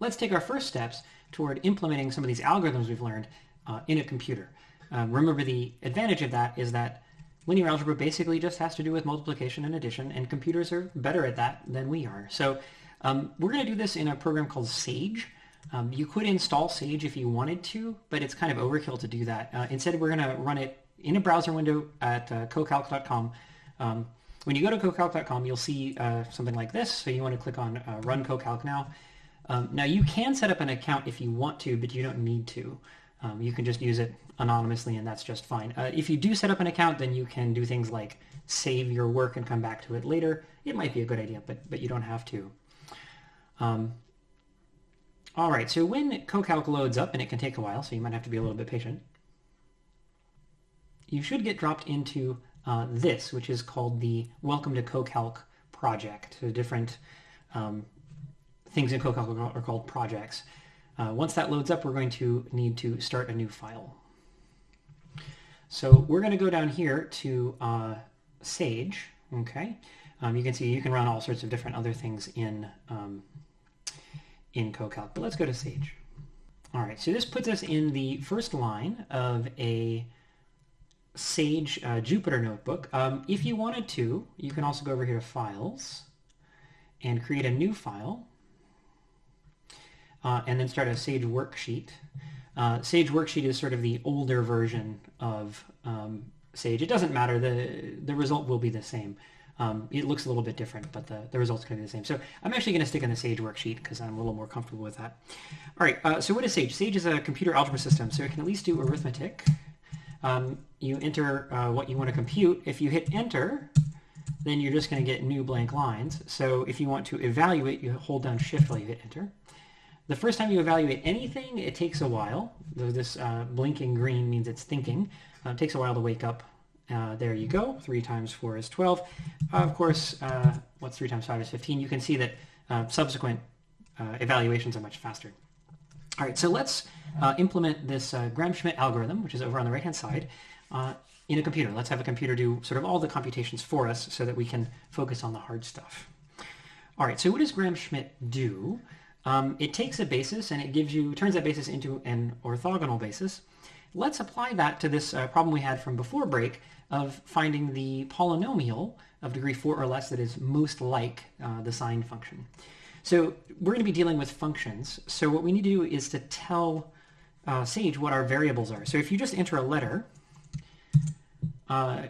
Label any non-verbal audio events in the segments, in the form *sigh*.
let's take our first steps toward implementing some of these algorithms we've learned uh, in a computer. Um, remember the advantage of that is that linear algebra basically just has to do with multiplication and addition, and computers are better at that than we are. So um, we're going to do this in a program called Sage. Um, you could install Sage if you wanted to, but it's kind of overkill to do that. Uh, instead, we're going to run it in a browser window at uh, cocalc.com. Um, when you go to cocalc.com, you'll see uh, something like this. So you want to click on uh, Run Cocalc now. Um, now you can set up an account if you want to, but you don't need to. Um, you can just use it anonymously and that's just fine. Uh, if you do set up an account, then you can do things like save your work and come back to it later. It might be a good idea, but, but you don't have to. Um, all right, so when CoCalc loads up, and it can take a while, so you might have to be a little bit patient, you should get dropped into uh, this, which is called the Welcome to CoCalc project. So different um, things in CoCalc are called projects. Uh, once that loads up, we're going to need to start a new file. So we're going to go down here to uh, Sage, okay? Um, you can see you can run all sorts of different other things in, um, in CoCalc, but let's go to Sage. All right, so this puts us in the first line of a Sage uh, Jupyter notebook. Um, if you wanted to, you can also go over here to Files and create a new file uh, and then start a Sage worksheet. Uh, Sage worksheet is sort of the older version of um, Sage. It doesn't matter. The, the result will be the same. Um, it looks a little bit different, but the, the result's going to be the same. So I'm actually going to stick in the Sage worksheet because I'm a little more comfortable with that. All right, uh, so what is Sage? Sage is a computer algebra system, so it can at least do arithmetic. Um, you enter uh, what you want to compute. If you hit enter, then you're just going to get new blank lines. So if you want to evaluate, you hold down shift while you hit enter. The first time you evaluate anything, it takes a while. This uh, blinking green means it's thinking. Uh, it takes a while to wake up. Uh, there you go. 3 times 4 is 12. of course, uh, what's 3 times 5 is 15. You can see that uh, subsequent uh, evaluations are much faster. All right, so let's implement this Gram-Schmidt algorithm, which is over on the right-hand side, in a computer. Let's have a computer do sort of all the computations for us so that we can focus on the hard stuff. All right, so what does Gram-Schmidt do? Um, it takes a basis and it gives you, turns that basis into an orthogonal basis. Let's apply that to this uh, problem we had from before break of finding the polynomial of degree 4 or less that is most like uh, the sine function. So we're going to be dealing with functions. So what we need to do is to tell uh, Sage what our variables are. So if you just enter a letter, uh,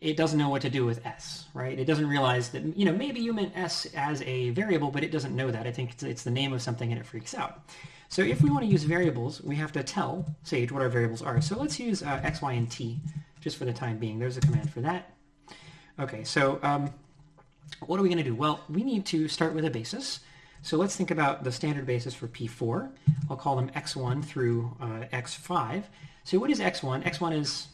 it doesn't know what to do with s, right? It doesn't realize that, you know, maybe you meant s as a variable, but it doesn't know that. I think it's, it's the name of something and it freaks out. So if we want to use variables, we have to tell Sage what our variables are. So let's use uh, x, y, and t just for the time being. There's a command for that. Okay, so um, what are we going to do? Well, we need to start with a basis. So let's think about the standard basis for P4. I'll call them x1 through uh, x5. So what is x1? x1 is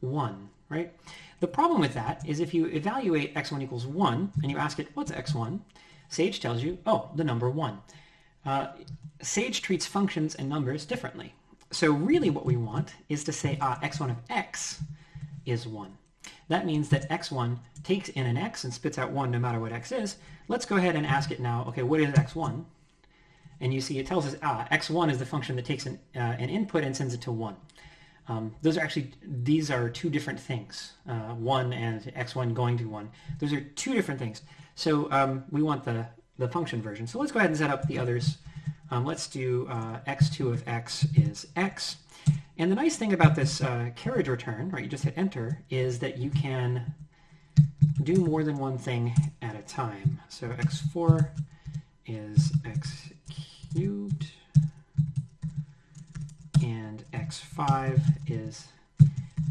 1, right? The problem with that is if you evaluate x1 equals 1 and you ask it, what's x1? Sage tells you, oh, the number 1. Uh, Sage treats functions and numbers differently. So really what we want is to say, ah, x1 of x is 1. That means that x1 takes in an x and spits out 1 no matter what x is. Let's go ahead and ask it now, okay, what is x1? And you see it tells us, ah, x1 is the function that takes an, uh, an input and sends it to 1. Um, those are actually, these are two different things. Uh, 1 and x1 going to 1. Those are two different things. So um, we want the, the function version. So let's go ahead and set up the others. Um, let's do uh, x2 of x is x. And the nice thing about this uh, carriage return, right, you just hit enter, is that you can do more than one thing at a time. So x4 is x cubed and x5 is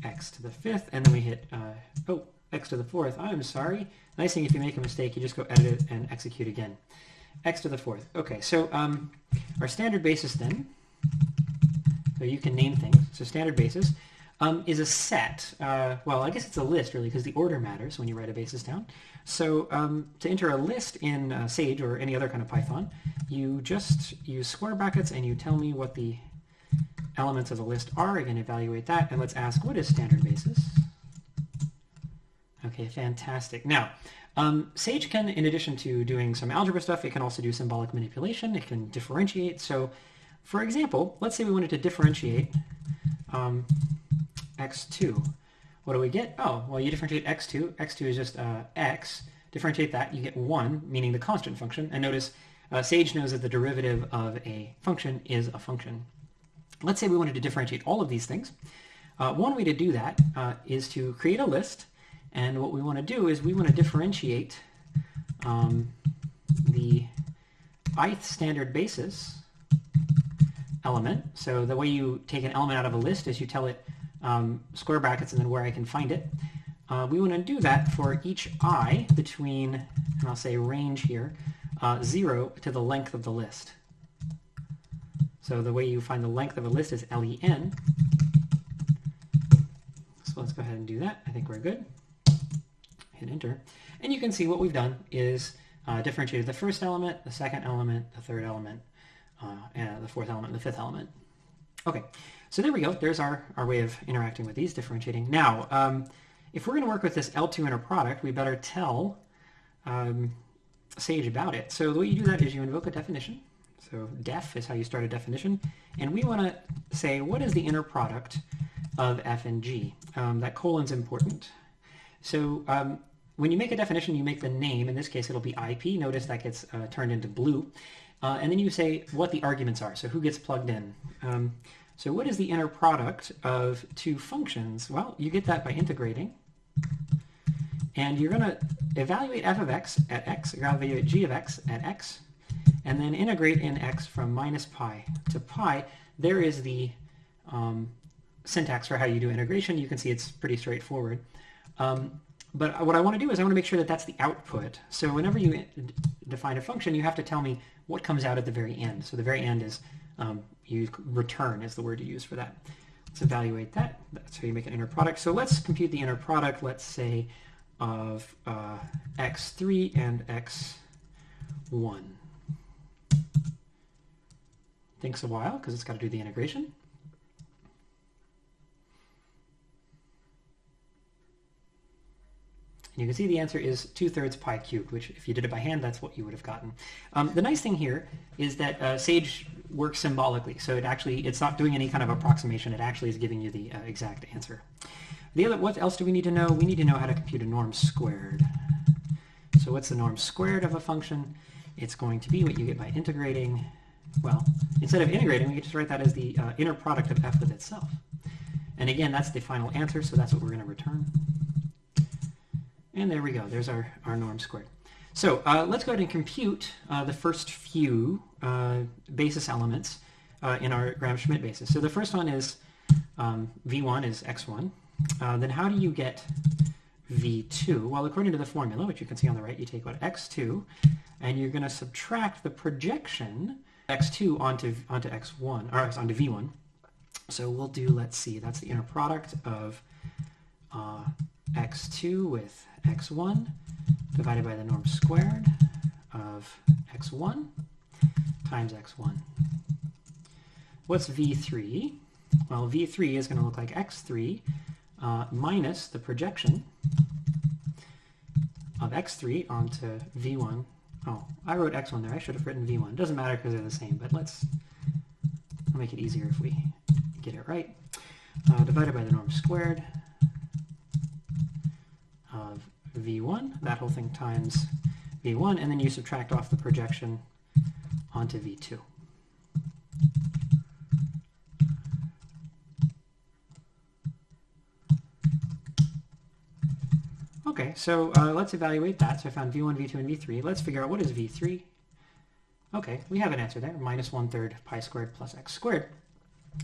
x to the fifth, and then we hit, uh, oh, x to the fourth. I'm sorry. Nice thing if you make a mistake, you just go edit it and execute again. x to the fourth. Okay, so um, our standard basis then, so you can name things, so standard basis, um, is a set. Uh, well, I guess it's a list really because the order matters when you write a basis down. So um, to enter a list in uh, Sage or any other kind of Python, you just use square brackets and you tell me what the elements of the list are. Again, evaluate that, and let's ask what is standard basis? Okay, fantastic. Now, um, Sage can, in addition to doing some algebra stuff, it can also do symbolic manipulation. It can differentiate. So, for example, let's say we wanted to differentiate um, x2. What do we get? Oh, well, you differentiate x2. x2 is just uh, x. Differentiate that, you get 1, meaning the constant function. And notice uh, Sage knows that the derivative of a function is a function. Let's say we wanted to differentiate all of these things. Uh, one way to do that uh, is to create a list. And what we want to do is we want to differentiate um, the ith standard basis element. So the way you take an element out of a list is you tell it um, square brackets and then where I can find it. Uh, we want to do that for each i between, and I'll say range here, uh, 0 to the length of the list. So the way you find the length of a list is len. So let's go ahead and do that. I think we're good. Hit enter. And you can see what we've done is uh, differentiated the first element, the second element, the third element, uh, and the fourth element, the fifth element. Okay, so there we go. There's our, our way of interacting with these, differentiating. Now, um, if we're going to work with this L2 inner product, we better tell um, Sage about it. So the way you do that is you invoke a definition. So def is how you start a definition. And we want to say, what is the inner product of f and g? Um, that colon's important. So um, when you make a definition, you make the name. In this case, it'll be IP. Notice that gets uh, turned into blue. Uh, and then you say what the arguments are. So who gets plugged in? Um, so what is the inner product of two functions? Well, you get that by integrating. And you're going to evaluate f of x at x, evaluate g of x at x, and then integrate in x from minus pi to pi. There is the um, syntax for how you do integration. You can see it's pretty straightforward. Um, but what I want to do is I want to make sure that that's the output. So whenever you define a function, you have to tell me what comes out at the very end. So the very end is um, you return is the word you use for that. Let's evaluate that. That's how you make an inner product. So let's compute the inner product, let's say, of uh, x3 and x1. Takes a while because it's got to do the integration. And you can see the answer is 2 thirds pi cubed, which if you did it by hand, that's what you would have gotten. Um, the nice thing here is that uh, Sage works symbolically. So it actually, it's not doing any kind of approximation. It actually is giving you the uh, exact answer. The other, what else do we need to know? We need to know how to compute a norm squared. So what's the norm squared of a function? It's going to be what you get by integrating. Well, instead of integrating, we can just write that as the uh, inner product of f with itself. And again, that's the final answer, so that's what we're going to return. And there we go. There's our, our norm squared. So uh, let's go ahead and compute uh, the first few uh, basis elements uh, in our Gram-Schmidt basis. So the first one is um, V1 is X1. Uh, then how do you get V2? Well, according to the formula, which you can see on the right, you take what X2, and you're going to subtract the projection X2 onto, onto X1, or onto V1. So we'll do, let's see, that's the inner product of uh, x2 with x1 divided by the norm squared of x1 times x1. What's v3? Well, v3 is going to look like x3 uh, minus the projection of x3 onto v1. Oh, I wrote x1 there. I should have written v1. It doesn't matter because they're the same, but let's make it easier if we get it right. Uh, divided by the norm squared of v1, that whole thing times v1, and then you subtract off the projection onto v2. Okay, so uh, let's evaluate that. So I found v1, v2, and v3. Let's figure out what is v3. Okay, we have an answer there, minus one-third pi squared plus x squared.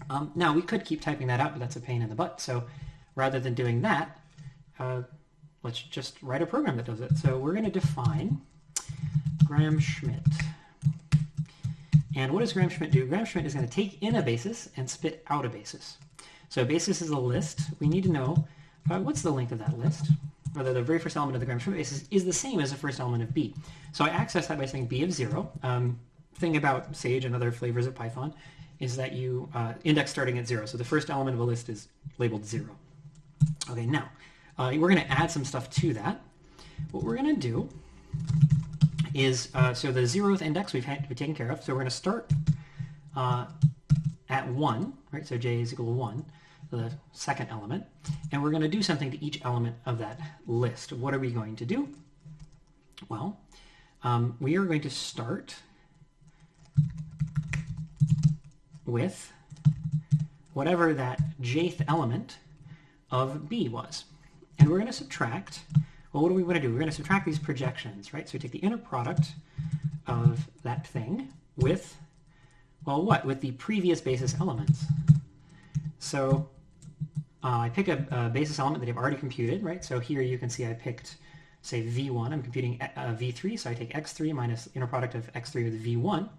Um, now, we could keep typing that out, but that's a pain in the butt. So rather than doing that, uh, let's just write a program that does it. So we're going to define Gram-Schmidt. And what does Gram-Schmidt do? Gram-Schmidt is going to take in a basis and spit out a basis. So a basis is a list. We need to know uh, what's the length of that list, whether the very first element of the Gram-Schmidt basis is the same as the first element of B. So I access that by saying B of 0. Um, thing about Sage and other flavors of Python is that you uh, index starting at 0. So the first element of a list is labeled 0. Okay, now, uh, we're going to add some stuff to that. What we're going to do is, uh, so the zeroth index we've, had, we've taken care of, so we're going to start uh, at 1, right? So j is equal to 1, the second element, and we're going to do something to each element of that list. What are we going to do? Well, um, we are going to start with whatever that jth element of b was. And we're going to subtract, well, what do we want to do? We're going to subtract these projections, right? So we take the inner product of that thing with, well, what? With the previous basis elements. So uh, I pick a, a, basis element that I've already computed, right? So here you can see I picked, say, v1. I'm computing uh, v3, so I take x3 minus inner product of x3 with v1.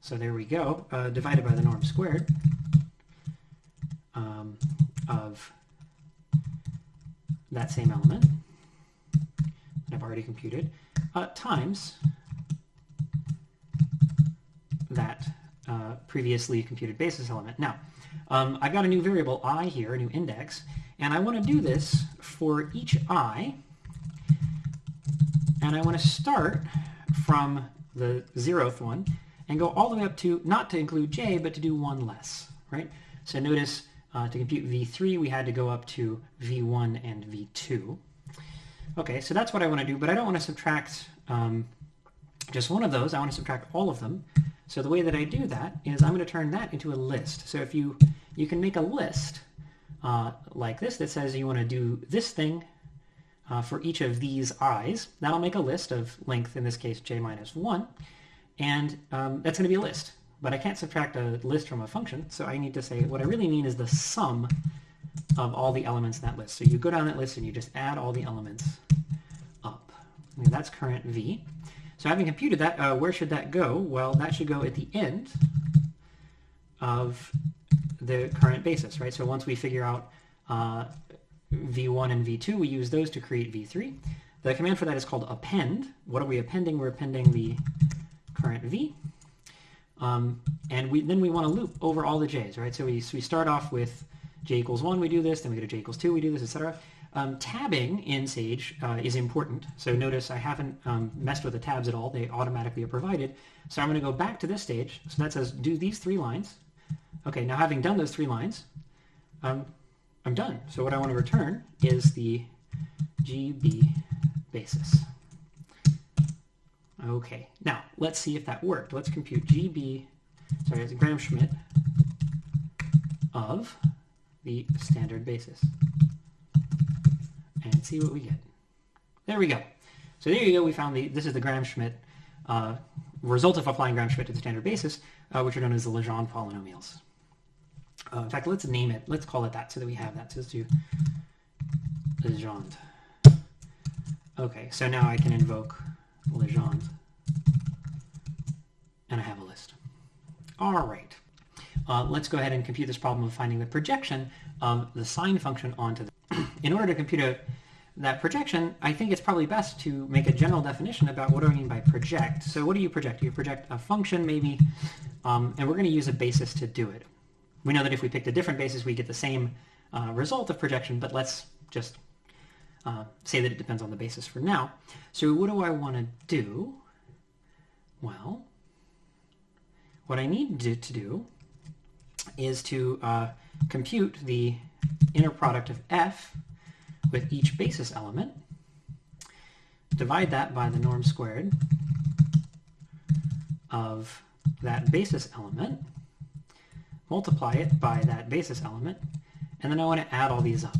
So there we go, uh, divided by the norm squared um, of that same element that I've already computed uh, times that uh, previously computed basis element. Now, um, I've got a new variable i here, a new index, and I want to do this for each i, and I want to start from the zeroth one and go all the way up to, not to include j, but to do one less, right? So notice uh, to compute v3, we had to go up to v1 and v2. Okay, so that's what I want to do, but I don't want to subtract um, just one of those. I want to subtract all of them. So the way that I do that is I'm going to turn that into a list. So if you, you can make a list uh, like this that says you want to do this thing uh, for each of these i's. That'll make a list of length, in this case, j minus 1. And um, that's going to be a list. But I can't subtract a list from a function, so I need to say what I really mean is the sum of all the elements in that list. So you go down that list and you just add all the elements up. And that's current v. So having computed that, uh, where should that go? Well, that should go at the end of the current basis, right? So once we figure out uh, v1 and v2, we use those to create v3. The command for that is called append. What are we appending? We're appending the current v. Um, and we, then we want to loop over all the j's, right? So we, so we start off with j equals 1, we do this, then we go to j equals 2, we do this, etc. Um, tabbing in Sage uh, is important. So notice I haven't um, messed with the tabs at all. They automatically are provided. So I'm going to go back to this stage. So that says do these three lines. Okay, now having done those three lines, um, I'm done. So what I want to return is the GB basis. Okay, now let's see if that worked. Let's compute GB, sorry, it's Gram-Schmidt of the standard basis and see what we get. There we go. So there you go. We found the, this is the Gram-Schmidt uh, result of applying Gram-Schmidt to the standard basis, uh, which are known as the Legendre polynomials. Uh, in fact, let's name it. Let's call it that so that we have that. So let's do Legendre. Okay, so now I can invoke Legendre. And I have a list. All right. Uh, let's go ahead and compute this problem of finding the projection of the sine function onto the... *clears throat* In order to compute a, that projection, I think it's probably best to make a general definition about what do I mean by project. So what do you project? You project a function maybe, um, and we're going to use a basis to do it. We know that if we picked a different basis, we get the same uh, result of projection, but let's just uh, say that it depends on the basis for now. So what do I want to do? Well, what I need to, to do is to uh, compute the inner product of f with each basis element, divide that by the norm squared of that basis element, multiply it by that basis element, and then I want to add all these up.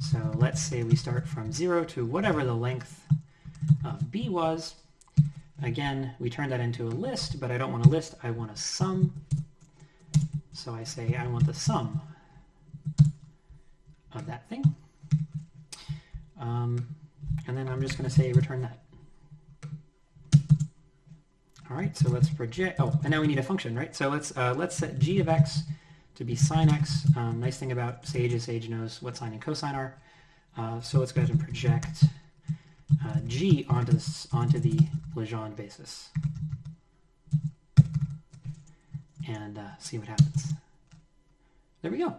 So let's say we start from 0 to whatever the length of b was. Again, we turn that into a list, but I don't want a list, I want a sum. So I say I want the sum of that thing. Um, and then I'm just going to say return that. All right, so let's project, oh, and now we need a function, right? So let's, uh, let's set g of x to be sine x. Um, nice thing about Sage is Sage knows what sine and cosine are. Uh, so let's go ahead and project uh, g onto, this, onto the Legendre basis and uh, see what happens. There we go.